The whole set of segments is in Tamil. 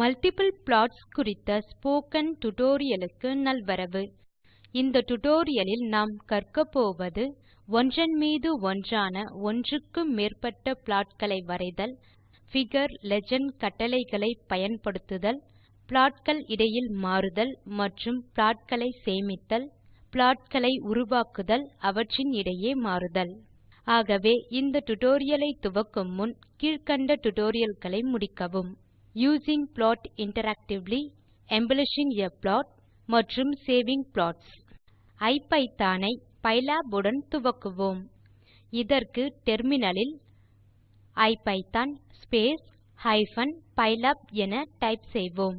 மல்டிபிள் ப்ளாட்ஸ் குறித்த ஸ்போக்கன் டியூட்டோரியல் க்கு நல்வரவு. இந்த டுடோரியலில் நாம் கற்க போவது ஒன்றன் மீது ஒன்றான ஒன்றுக்கு மேற்பட்ட ப்ளாட் களை வரைதல் பிகர் லீஜெண்ட் கட்டளைகளை பயன்படுத்துதல் ப்ளாட் கள் இடையில் மாறுதல் மற்றும் ப்ளாட் களை சேமித்தல் ப்ளாட் களை உருவாக்குதல் அவற்றின் இடையே மாறுதல். ஆகவே இந்த டியூட்டோரியல் ஐ துவக்கும் முன் கீழ்க்கண்ட டியூட்டோரியல் களை முடிக்கவும். Using plot interactively embellishing a plot மற்றும் சேவிங் ப்ளாட்ஸ். ஐபிதான் ஐ பைலாப் உடன் துவக்குவோம். இதற்கு டெர்மினலில் லில் ஐபிதான் ஹைப்பன் பைலாப் என டைப் செய்வோம்.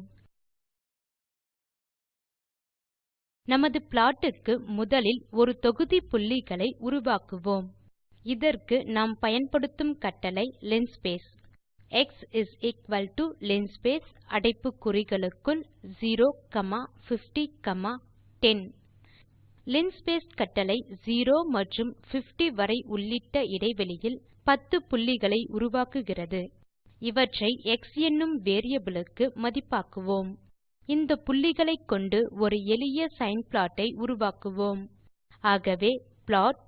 நமது ப்ளாட் க்கு முதலில் ஒரு தொகுதி புள்ளிகளை உருவாக்குவோம். இதற்கு நாம் பயன்படுத்தும் கட்டளை linspace எக்ஸ் linspace அடைப்பு குறிகளுக்குள் 0 50 10 linspace கட்டளை 0 மற்றும் 50 வரை உள்ளிட்ட இடைவெளியில் 10 புள்ளிகளை உருவாக்குகிறது. இவற்றை எக்ஸ் என்னும் வேரியபிள் க்கு மதிப்பாக்குவோம். இந்த புள்ளிகளைக் கொண்டு ஒரு எளிய சைன் ப்ளாட் ஐ உருவாக்குவோம். ஆகவே plot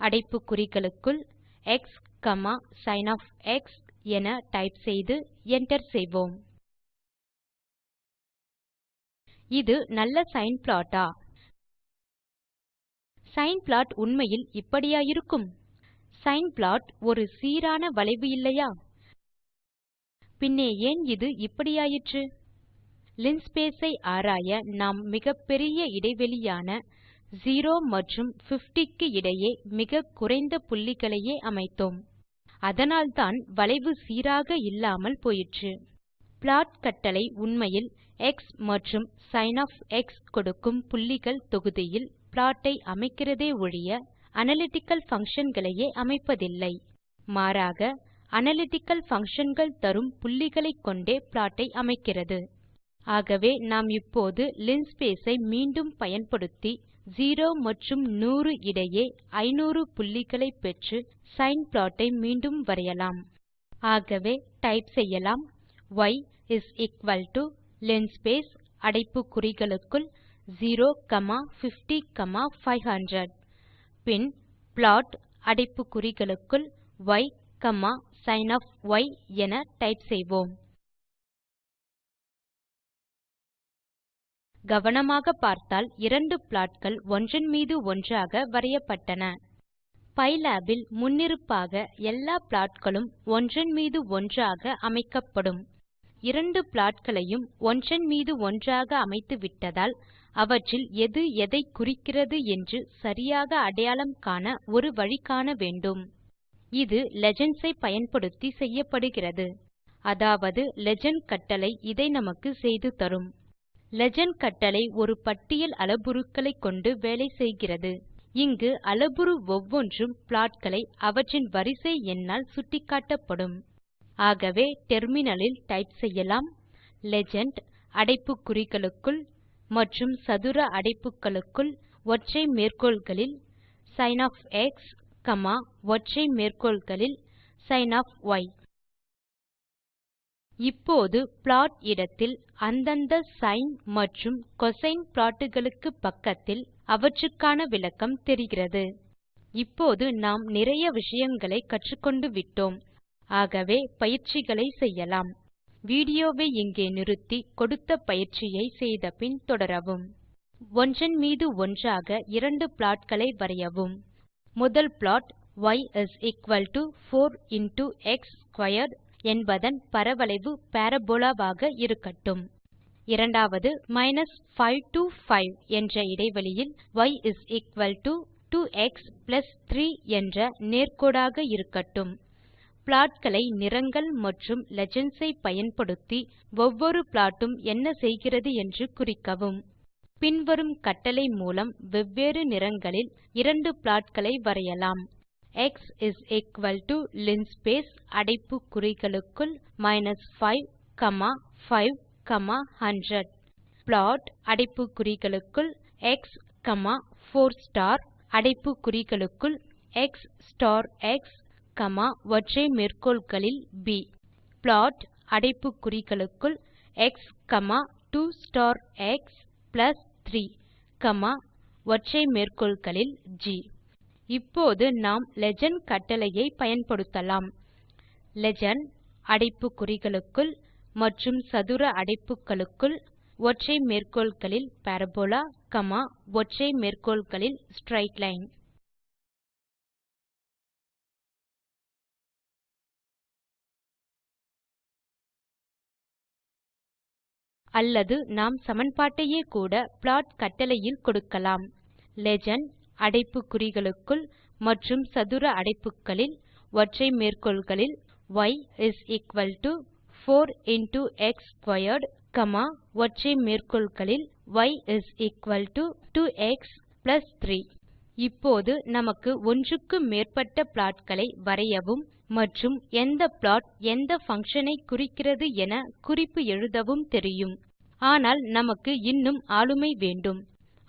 அடைப்பு குறிகளுக்குள் எக்ஸ் காமா சின் என டைப் செய்து enter செய்வோம். இது நல்ல சைன் பிளாட்டா ஆ? சைன் பிளாட் உண்மையில் இப்படியா இருக்கும்? சைன் பிளாட் ஒரு சீரான வளைவு இல்லையா? பின்னே ஏன் இது இப்படியாயிற்று? linspace ஐ ஆராய நாம் மிகப்பெரிய இடைவெளியான 0 மற்றும் 50 க்கு இடையே மிக குறைந்த புள்ளிகளையே அமைத்தோம். அதனால்தான் வளைவு சீராக இல்லாமல் போயிற்று. ப்ளாட் கட்டளை உண்மையில் எக்ஸ் மற்றும் சின் கொடுக்கும் புள்ளிகள் தொகுதியில் ப்ளாட் ஐ அமைக்கிறதே ஒழிய analytical பங்ஷன் களையே அமைப்பதில்லை. மாறாக analytical பங்ஷன் கள் தரும் புள்ளிகளைக் கொண்டே ப்ளாட் ஐ அமைக்கிறது. ஆகவே நாம் இப்போது linspace ஐ மீண்டும் பயன்படுத்தி 0 மற்றும் 100 இடையே 500 புள்ளிகளை பெற்று சைன் ப்ளாட் ஐ மீண்டும் வரையலாம். ஆகவே டைப் செய்யலாம். Y is equal to linspace அடைப்பு குறிகளுக்குள் 0 காமா 50 காமா 500 பின் ப்ளாட் அடைப்பு குறிகளுக்குள் ய் காமா சின் என டைப் செய்வோம். கவனமாக பார்த்தால் இரண்டு ப்ளாட் கள் ஒன்றன் மீது ஒன்றாக வரையப்பட்டன. பைலாப் இல் முன்னிருப்பாக எல்லா ப்ளாட் களும் ஒன்றன் மீது ஒன்றாக அமைக்கப்படும். இரண்டு ப்ளாட் களையும் ஒன்றன் மீது ஒன்றாக அமைத்துவிட்டதால் அவற்றில் எது எதைக் குறிக்கிறது என்று சரியாக அடையாளம் காண ஒரு வழி காண வேண்டும். இது லீஜெண்ட்ஸ் ஐ பயன்படுத்தி செய்யப்படுகிறது. அதாவது லீஜெண்ட் கட்டளை இதை நமக்கு செய்து தரும். லீஜெண்ட் கட்டளை ஒரு பட்டியல் அளபுருக்களைக் கொண்டு வேலை செய்கிறது. இங்கு அளபுரு ஒவ்வொன்றும் ப்ளாட் களை அவற்றின் வரிசை எண்ணால் சுட்டிக்காட்டப்படும். ஆகவே டெர்மினல் லில் டைப் செய்யலாம். லீஜெண்ட் அடைப்பு குறிகளுக்குள் மற்றும் சதுர அடைப்புகளுக்குள் ஒற்றை மேற்கோள்களில் சின் காமா ஒற்றை மேற்கோள்களில் சின் இப்போது ப்ளாட் இடத்தில் அந்தந்த சைன் மற்றும் கோசின் ப்ளாட் பக்கத்தில் அவற்றுக்கான விளக்கம் தெரிகிறது. இப்போது நாம் நிறைய விஷயங்களை கற்றுக்கொண்டு விட்டோம். ஆகவே பயிற்சிகளை செய்யலாம். வீடியோவை இங்கே நிறுத்தி கொடுத்த பயிற்சியை செய்தபின் தொடரவும். ஒன்றன் மீது ஒன்றாக இரண்டு பிளாட்களை வரையவும். முதல் plot y is equal to 4 into x squared என்பதன் பரவளைவு பாரபோலாவாக ஆக இருக்கட்டும். இரண்டாவது 5 to 5 என்ற இடைவெளியில் y is equal to two x 3 என்ற நேர்க்கோடாக இருக்கட்டும். ப்ளாட் களை நிறங்கள் மற்றும் லீஜெண்ட்ஸ் ஐ பயன்படுத்தி ஒவ்வொரு ப்ளாட் உம் என்ன செய்கிறது என்று குறிக்கவும். பின்வரும் கட்டளை மூலம் வெவ்வேறு நிறங்களில் இரண்டு ப்ளாட் களை வரையலாம் எக்ஸ் linspace அடைப்பு குறிகளுக்குள் 5 காமா 5 100 ப்ளாட் அடைப்பு குறிகளுக்குள் எக்ஸ் 4 ஸ்டார் அடைப்பு குறிகளுக்குள் எக்ஸ் ஸ்டார் எக்ஸ் காமா ஒற்றை மேற்கோள்களில் ப் ப்ளாட் அடைப்பு குறிகளுக்குள் x 2 star x plus 3 comma ஒற்றை மேற்கோள்களில் ஜி இப்போது நாம் லீஜெண்ட் கட்டளையை பயன்படுத்தலாம். லீஜெண்ட் அடைப்பு குறிகளுக்குள் மற்றும் சதுர அடைப்புகளுக்குள் ஒற்றை மேற்கோள்களில் பரபோலா காமா ஒற்றை மேற்கோள்களில் ஸ்ட்ரெய்ட் லைன் அல்லது நாம் சமன்பாட்டையே கூட ப்ளாட் கட்டளையில் கொடுக்கலாம். லீஜெண்ட் அடைப்பு குறிகளுக்குள் மற்றும் சதுர அடைப்புகளில் ஒற்றை மேற்கோள்களில் y is equal to 4 into x squared, comma, ஒற்றை மேற்கோள்களில் y is equal to 2x plus 3 இப்போது நமக்கு ஒன்றுக்கு மேற்பட்ட பிளாட்களை வரையவும் மற்றும் எந்த ப்ளாட் எந்த பங்ஷன் ஐ குறிக்கிறது என குறிப்பு எழுதவும் தெரியும். ஆனால் நமக்கு இன்னும் ஆளுமை வேண்டும்.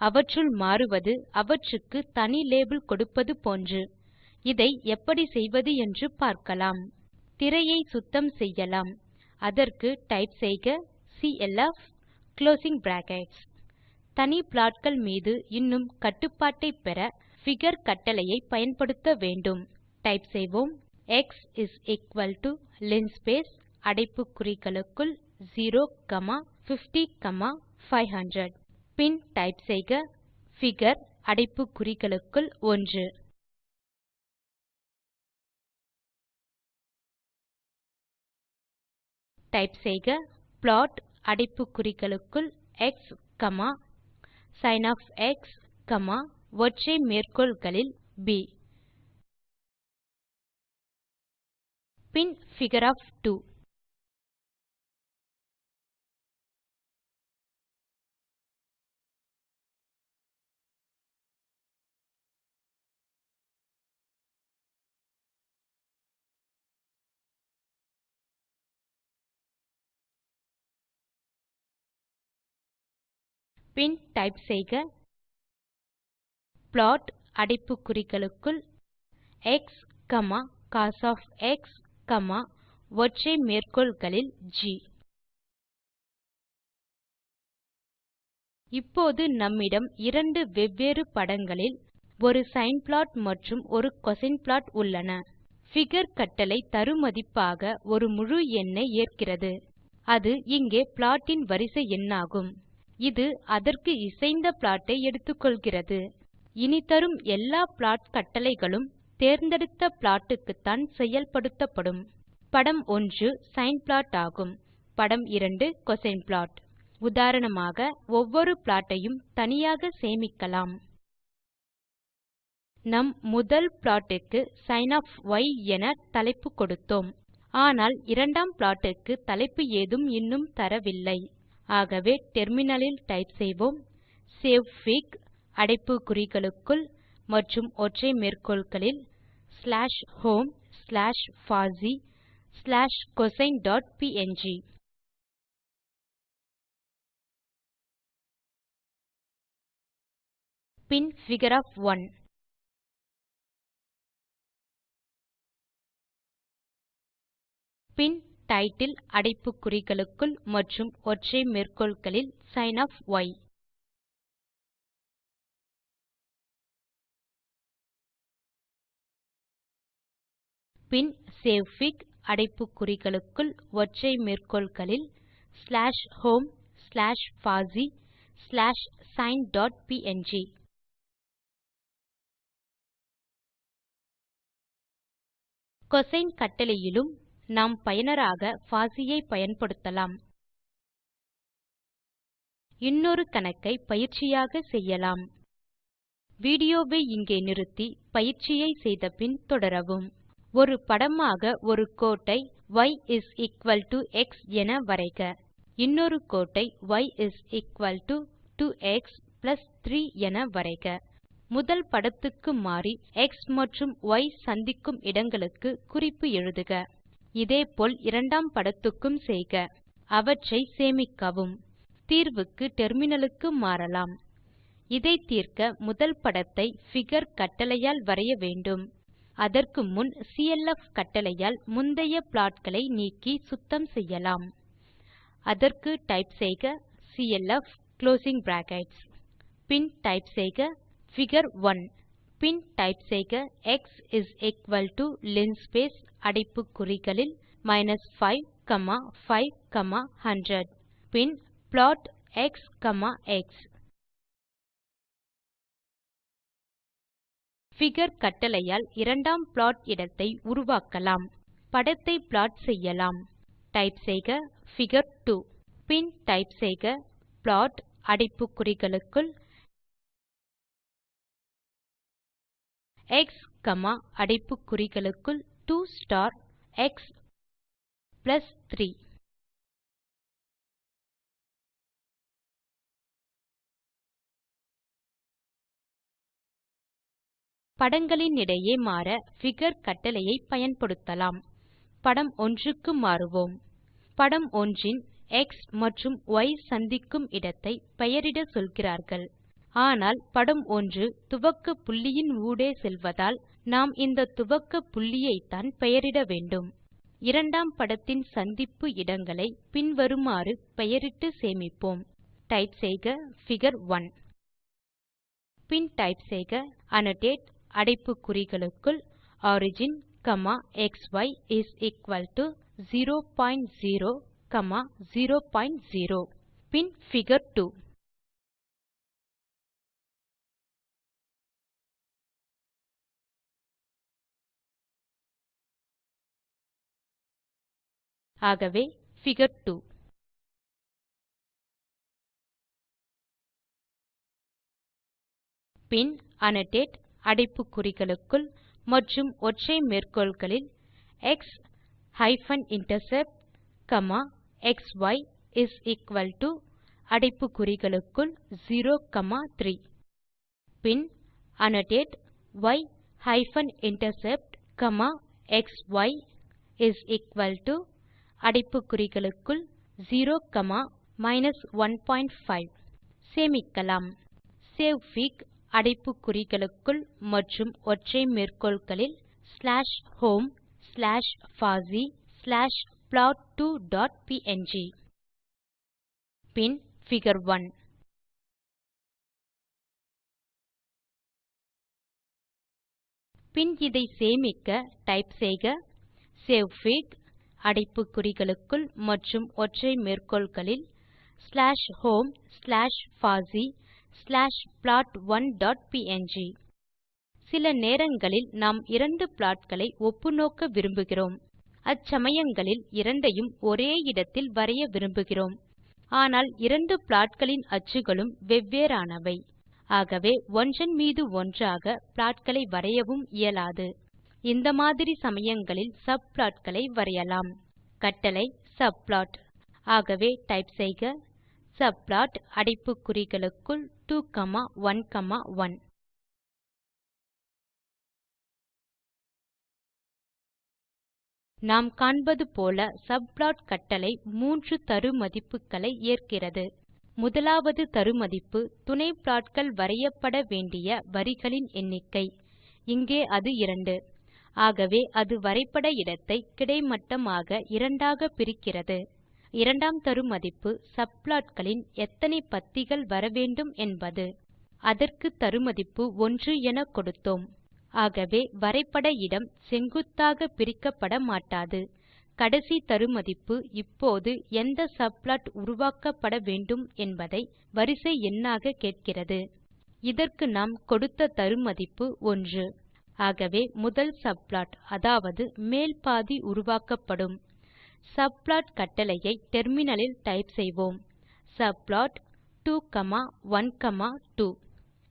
அவற்றுள் மாறுவது அவற்றுக்கு தனி லேபிள் கொடுப்பது போன்று. இதை எப்படி செய்வது என்று பார்க்கலாம். திரையை சுத்தம் செய்யலாம். அதற்கு டைப் செய்க சிஎல்எஃப் குளோசிங் பிராக்கெட்ஸ் தனி ப்ளாட்கள் மீது இன்னும் கட்டுப்பாட்டை பெற பிகர் கட்டளையை பயன்படுத்த வேண்டும். டைப் செய்வோம். X is equal to linspace அடைப்பு குறிகளுக்குள் 0 காமா 50 காமா 500 பின் டைப் செய்க பிகர் அடைப்பு குறிகளுக்குள் 1 டைப் செய்க ப்ளாட் அடைப்பு குறிகளுக்குள் x comma sin of x comma ஒற்றை மேற்கோள்களில் ப் பின் பிகர் 2 பின் டைப் செய்க ப்ளாட் அடைப்பு குறிகளுக்குள் எக்ஸ் காமா கோஸ் காமா ஒற்றை மேற்கோள்களில் ஜி இப்போது நம்மிடம் இரண்டு வெவ்வேறு படங்களில் ஒரு சைன் ப்ளாட் மற்றும் ஒரு கோசின் ப்ளாட் உள்ளன. பிகர் கட்டளை தரு மதிப்பாக ஒரு முழு எண்ணை ஏற்கிறது. அது இங்கே ப்ளாட் இன் வரிசை எண்ணாகும். இது அதற்கு இசைந்த ப்ளாட் ஐ எடுத்துக்கொள்கிறது. இனி தரும் எல்லா ப்ளாட் கட்டளைகளும் தேர்ந்தெடுத்த ப்ளாட் க்குத்தான் செயல்படுத்தப்படும். படம் 1 சைன் ப்ளாட் ஆகும். படம் 2 கோசின் ப்ளாட் உதாரணமாக ஒவ்வொரு ப்ளாட் ஐயும் தனியாக சேமிக்கலாம். நம் முதல் ப்ளாட் க்கு சின் என தலைப்பு கொடுத்தோம். ஆனால் இரண்டாம் ப்ளாட் க்கு தலைப்பு ஏதும் இன்னும் தரவில்லை. ஆகவே டெர்மினலில் டைப் செய்வோம். சேவ்ஃபிக் அடைப்பு குறிகளுக்குள் மற்றும் ஒற்றை மேற்கோள்களில் slash home slash FOSSEE slash cosine dot png பின் பிகர் 1 பின் டைட்டில் அடைப்பு குறிகளுக்குள் மற்றும் ஒற்றை மேற்கோள்களில் சின் பின் சேவ்ஃபிக் அடைப்பு குறிகளுக்குள் ஒற்றை மேற்கோள்களில் slash home slash FOSSEE slash sine dot png cosine கட்டளையிலும் நாம் பயனராக பாசி ஐ பயன்படுத்தலாம். இன்னொரு கணக்கை பயிற்சியாக செய்யலாம். வீடியோ வை இங்கே நிறுத்தி பயிற்சியை செய்தபின் தொடரவும். ஒரு படமாக ஒரு கோட்டை y is equal to x என வரைக. இன்னொரு கோட்டை y is equal to two x plus 3 என வரைக. முதல் படத்துக்கு மாறி எக்ஸ் மற்றும் ய் சந்திக்கும் இடங்களுக்கு குறிப்பு எழுதுக. இதே போல் இரண்டாம் படத்துக்கும் செய்க. அவற்றை சேமிக்கவும். தீர்வுக்கு டெர்மினலுக்கு மாறலாம். இதை தீர்க்க முதல் படத்தை பிகர் கட்டளையால் வரைய வேண்டும். அதற்கு முன் clf கட்டளையால் முந்தைய ப்ளாட் களை நீக்கி சுத்தம் செய்யலாம். அதற்கு டைப் செய்க சிஎல்எஃப் குளோசிங் பிராக்கெட்ஸ் பின் டைப் செய்க பிகர் 1 பின் டைப் செய்க x is equal to linspace அடைப்பு குறிகளில் மைனஸ் 5 காமா 5 காமா 100 பின் plot x comma x figure கட்டளையால் இரண்டாம் ப்ளாட் இடத்தை உருவாக்கலாம். படத்தை ப்ளாட் செய்யலாம். டைப் செய்க பிகர் 2 பின் டைப் செய்க ப்ளாட் அடைப்பு குறிகளுக்குள் எக்ஸ் காமா அடைப்பு குறிகளுக்குள் 2 ஸ்டார் எக்ஸ் பிளஸ் 3 படங்களினிடையே மாற பிகர் கட்டளையை பயன்படுத்தலாம். படம் ஒன்றுக்கு மாறுவோம். படம் ஒன்றின் எக்ஸ் மற்றும் ய் சந்திக்கும் இடத்தை பெயரிட சொல்கிறார்கள். ஆனால் படம் 1 துவக்க புள்ளியின் ஊடே செல்வதால் நாம் இந்த துவக்க புள்ளியைத்தான் பெயரிட வேண்டும். இரண்டாம் படத்தின் சந்திப்பு இடங்களை பின்வருமாறு பெயரிட்டு சேமிப்போம். டைப் செய்க பிகர் 1 பின் டைப் செய்க annotate அடைப்பு குறிகளுக்குள் origin comma xy is equal to 0 point 0 comma 0 point 0 பின் பிகர் 2 ஆகவே பிகர் 2 பின் அன்னோடேட் அடைப்பு குறிகளுக்குள் மற்றும் ஒற்றை மேற்கோள்களில் x hyphen intercept comma xy is equal to அடைப்பு குறிகளுக்குள் 0 comma 3 bin annotate y hyphen intercept comma xy is equal to அடைப்பு குறிகளுக்குள் 0 காமா 15 சேமிக்கலாம். சேவ்ஃபிக் அடைப்பு குறிகளுக்குள் மற்றும் ஒற்றை மேற்கோள்களில் slash home slash FOSSEE slash plot two dot png பின் பிகர் 1 பின் இதை சேமிக்க டைப் செய்க. சேவ்ஃபிக் அடைப்பு குறிகளுக்குள் மற்றும் ஒற்றை மேற்கோள்களில் ஸ்லாஷ் ஹோம் ஸ்லாஷ் பாசி ஸ்லாஷ் ப்ளாட்1 டாட் ப்ங் சில நேரங்களில் நாம் இரண்டு ப்ளாட் களை ஒப்புநோக்க விரும்புகிறோம். அச்சமயங்களில் இரண்டையும் ஒரே இடத்தில் வரைய விரும்புகிறோம். ஆனால் இரண்டு ப்ளாட் களின் அச்சுகளும் வெவ்வேறானவை. ஆகவே ஒன்றன் மீது ஒன்றாக ப்ளாட் களை வரையவும் இயலாது. இந்த மாதிரி சமயங்களில் சப்ளாட் களை வரையலாம். கட்டளை சப்ளாட் ஆகவே டைப் செய்க. சப்ளாட் அடைப்பு குறிகளுக்குள் 2 காமா 1 காமா 1 நாம் காண்பது போல சப்ளாட் கட்டளை மூன்று தரு மதிப்புகளை ஏற்கிறது. முதலாவது தரு மதிப்பு துணை ப்ளாட்கள் வரையப்பட வேண்டிய வரிகளின் எண்ணிக்கை. இங்கே அது 2 ஆகவே அது வரைபட இடத்தை கிடைமட்டமாக இரண்டாக பிரிக்கிறது. இரண்டாம் தரு மதிப்பு சப்ளாட் களின் எத்தனை பத்திகள் வரவேண்டும் என்பது. அதற்கு தரு மதிப்பு 1 என கொடுத்தோம். ஆகவே வரைபட இடம் செங்குத்தாக பிரிக்கப்பட மாட்டாது. கடைசி தரு மதிப்பு இப்போது எந்த சப்ளாட் உருவாக்கப்பட வேண்டும் என்பதை வரிசை எண்ணாக கேட்கிறது. இதற்கு நாம் கொடுத்த தரு மதிப்பு 1 ஆகவே முதல் சப்ளாட் அதாவது மேல் பாதி உருவாக்கப்படும். சப்ளாட் கட்டளையை டெர்மினலில் டைப் செய்வோம். சப்ளாட் 2 காமா 1 காமா 2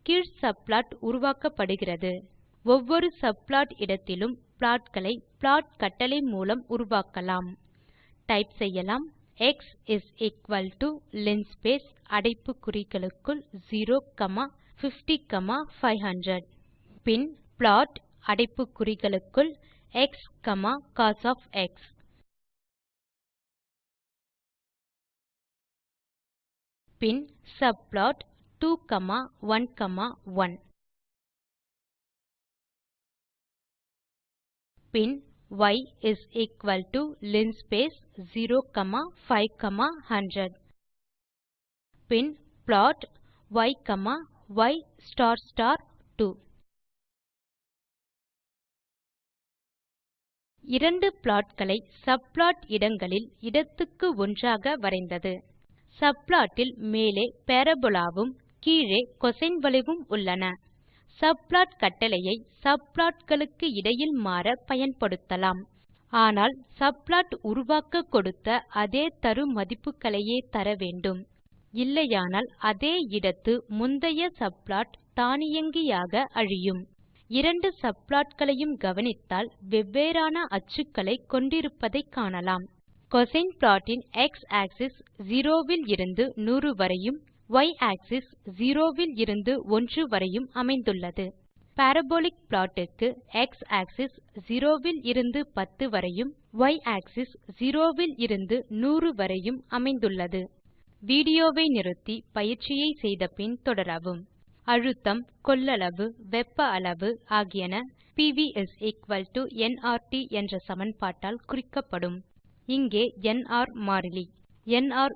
கீழ் சப்ளாட் உருவாக்கப்படுகிறது. ஒவ்வொரு சப்ளாட் இடத்திலும் ப்ளாட் களை ப்ளாட் கட்டளை மூலம் உருவாக்கலாம். டைப் செய்யலாம். X is equal to linspace அடைப்பு குறிகளுக்குள் 0 காமா 50 காமா 500 பின் ப்ளாட் அடைப்பு குறிகளுக்குள் எக்ஸ் காமா கோஸ் பின் சப்ளாட் 2 காமா 1 காமா 1 பின் y is equal to linspace 0 comma 5 comma 100 bin plot y comma y star star 2 இரண்டு ப்ளாட்களை சப்ளாட் இடங்களில் இடத்துக்கு ஒன்றாக வரைந்தது. சப்ளாட் இல் மேலே பாராபோலாவும் கீழே கோசின் வளைவும் உள்ளன. சப்ளாட் கட்டளையை சப்ளாட் களுக்கு இடையில் மாற பயன்படுத்தலாம். ஆனால் சப்ளாட் உருவாக்க கொடுத்த அதே தரு மதிப்புகளையே தர வேண்டும். இல்லையானால் அதே இடத்து முந்தைய சப்ளாட் தானியங்கியாக அழியும். இரண்டு சப்ளாட் களையும் கவனித்தால் வெவ்வேறான அச்சுக்களை கொண்டிருப்பதை காணலாம். கோசின் ப்ளாட் இன் x ஆக்ஸிஸ் 0 இலிருந்து 100 வரையும் y ஆக்ஸிஸ் 0 இருந்து 1 வரையும் அமைந்துள்ளது. பாரபோலிக் ப்ளாட் க்கு x ஆக்ஸிஸ் 0 இலிருந்து 10 வரையும் y ஆக்ஸிஸ் 0 இருந்து 100 வரையும் அமைந்துள்ளது. வீடியோவை நிறுத்தி பயிற்சியை செய்த பின் தொடரவும். அழுத்தம் கொள்ளளவு வெப்ப அளவு ஆகியன பிவி என்ஆர்டி என்ற சமன்பாட்டால் குறிக்கப்படும். இங்கே என்ஆர் மாறிலி. Nr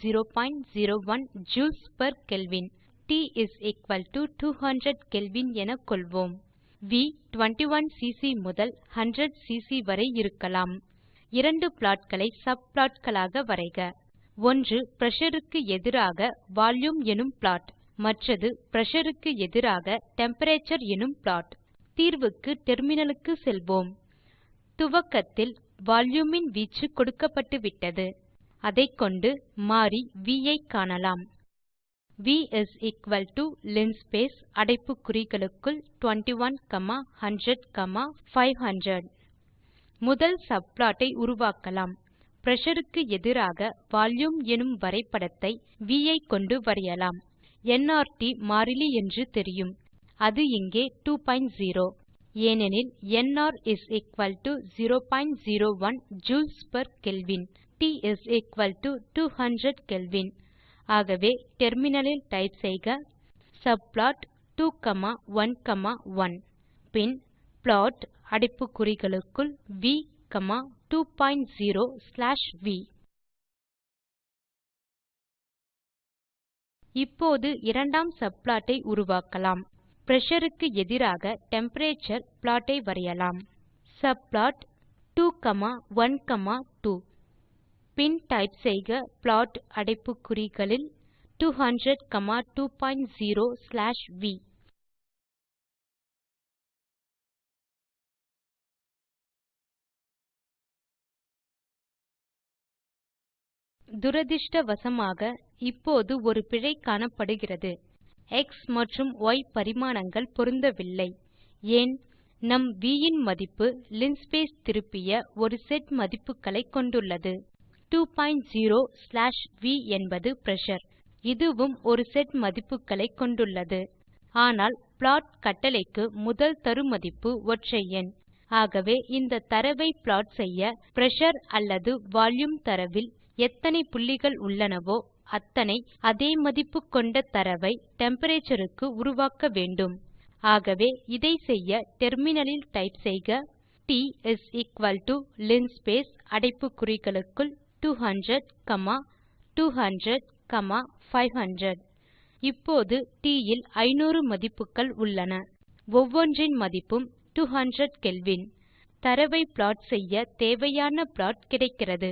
001 joules per kelvin T 200 kelvin என கொள்வோம். வி 21சிசி முதல் 100 சிசி வரை இருக்கலாம். இரண்டு ப்ளாட் களை சப்ளாட் களாக வரைக. ஒன்று பிரஷர் க்கு எதிராக வால்யூம் எனும் ப்ளாட் மற்றது பிரஷர் க்கு எதிராக டெம்பரேச்சர் எனும் ப்ளாட். தீர்வுக்கு டெர்மினலுக்கு செல்வோம். துவக்கத்தில் வால்யூம் இன் வீச்சு கொடுக்கப்பட்டுவிட்டது. அதைக்கொண்டு மாறி வி ஐ காணலாம். V is equal to linspace அடைப்பு குறிகளுக்குள் 21 காமா 100 காமா 500 முதல் சப்ளாட் ஐ உருவாக்கலாம். பிரஷர் க்கு எதிராக வால்யூம் எனும் வரைபடத்தை வி ஐ கொண்டு வரையலாம். என்ஆர்டி மாறிலி என்று தெரியும். அது இங்கே 20 ஏனெனில் nr 001 joules per kelvin T 200 kelvin ஆகவே டெர்மினலில் டைப் செய்க. சப்ளாட் 2 காமா 1 காமா 1 பின் ப்ளாட் அடைப்பு குறிகளுக்குள் வி காமா 20 ஸ்லாஷ் வி இப்போது இரண்டாம் சப்ளாட் ஐ உருவாக்கலாம். பிரஷர் க்கு எதிராக டெம்பரேச்சர் ப்ளாட் ஐ வரையலாம். சப்ளாட் 2 காமா 1 காமா 2 பின் டைப் செய்க ப்ளாட் அடைப்பு குறிகளில் 200 காமா 20 ஸ்லாஷ் வி துரதிருஷ்டவசமாக இப்போது ஒரு பிழை காணப்படுகிறது. எக்ஸ் மற்றும் ய் பரிமாணங்கள் பொருந்தவில்லை. ஏன்? நம் வி இன் மதிப்பு linspace திருப்பிய ஒரு செட் மதிப்புகளை கொண்டுள்ளது. 20 ஸ்லாஷ் வி என்பது பிரஷர் இதுவும் ஒரு செட் மதிப்புகளை கொண்டுள்ளது. ஆனால் ப்ளாட் கட்டளைக்கு முதல் தரு மதிப்பு ஒற்றை எண். ஆகவே இந்த தரவை ப்ளாட் செய்ய பிரஷர் அல்லது வால்யூம் தரவில் எத்தனை புள்ளிகள் உள்ளனவோ அத்தனை அதே மதிப்பு கொண்ட தரவை டெம்பரேச்சர் க்கு உருவாக்க வேண்டும். ஆகவே இதை செய்ய டெர்மினலில் டைப் செய்க. T is equal to linspace அடைப்பு குறிகளுக்குள் 200 காமா 200 காமா 500 இப்போது ட் இல் 500 மதிப்புகள் உள்ளன. ஒவ்வொன்றின் மதிப்பும் 200 கெல்வின் தரவை ப்ளாட் செய்ய தேவையான ப்ளாட் கிடைக்கிறது.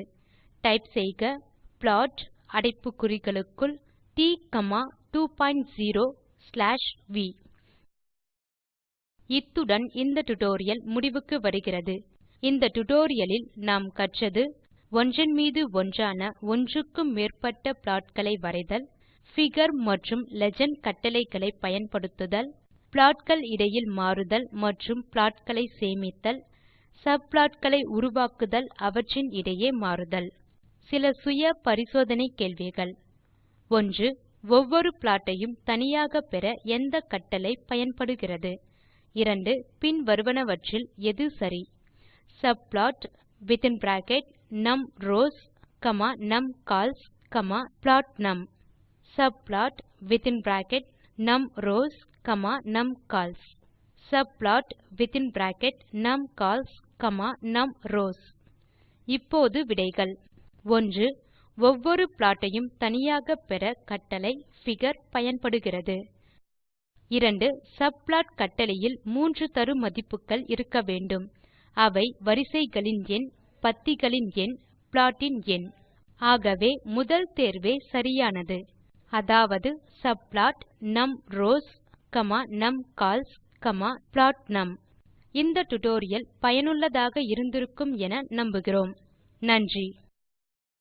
டைப் செய்க. ப்ளாட் அடைப்பு குறிகளுக்குள் ட் காமா 20 ஸ்லாஷ் வி இத்துடன் இந்த டியூட்டோரியல் முடிவுக்கு வருகிறது. இந்த டியூட்டோரியல் லில் நாம் கற்றது ஒன்றன் மீது ஒன்றான ஒன்றுக்கும் மேற்பட்ட ப்ளாட் களை வரைதல் பிகர் மற்றும் லீஜெண்ட் கட்டளைகளை பயன்படுத்துதல் ப்ளாட் கள் இடையில் மாறுதல் மற்றும் ப்ளாட் களை சேமித்தல் சப்ளாட் களை உருவாக்குதல் அவற்றின் இடையே மாறுதல். சில சுய பரிசோதனை கேள்விகள். 1 ஒவ்வொரு ப்ளாட் ஐயும் தனியாக பெற எந்த கட்டளை பயன்படுகிறது? 2 பின்வருவனவற்றில் எது சரி? Subplot within bracket numrows comma numcols comma plotnum subplot within bracket numrows comma numcols subplot within bracket numcols numrows இப்போது விடைகள். 1 ஒவ்வொரு ப்ளாட் ஐயும் தனியாக பெற கட்டளை figure பயன்படுகிறது. 2 சப்ளாட் கட்டளையில் மூன்று தரு மதிப்புகள் இருக்க வேண்டும். அவை வரிசைகளின் எண் பத்திகளின் எண் ப்ளாட்டின் எண். ஆகவே முதல் தேர்வே சரியானது. அதாவது சப்ளாட் நம்ரோஸ் நம்கால்ஸ் புளோட்னம் இந்த டியூட்டோரியல் பயனுள்ளதாக இருந்திருக்கும் என நம்புகிறோம். நன்றி.